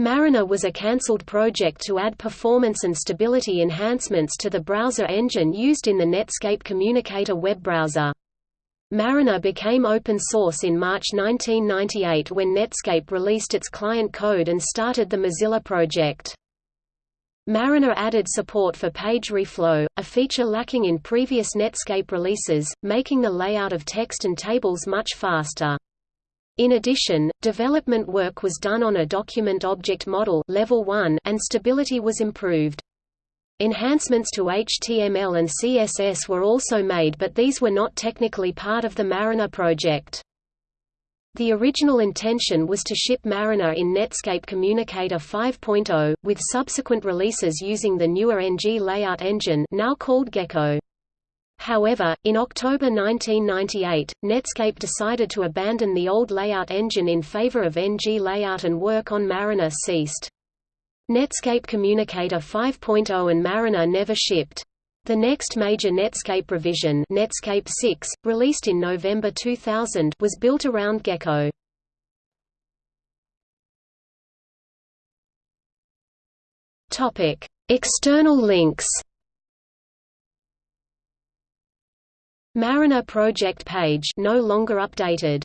Mariner was a cancelled project to add performance and stability enhancements to the browser engine used in the Netscape Communicator web browser. Mariner became open source in March 1998 when Netscape released its client code and started the Mozilla project. Mariner added support for page reflow, a feature lacking in previous Netscape releases, making the layout of text and tables much faster. In addition, development work was done on a document object model level 1 and stability was improved. Enhancements to HTML and CSS were also made but these were not technically part of the Mariner project. The original intention was to ship Mariner in Netscape Communicator 5.0, with subsequent releases using the newer NG layout engine now called Gecko. However, in October 1998, Netscape decided to abandon the old layout engine in favor of NG layout and work on Mariner ceased. Netscape Communicator 5.0 and Mariner never shipped. The next major Netscape revision Netscape 6, released in November 2000 was built around Gecko. External links Mariner project page no longer updated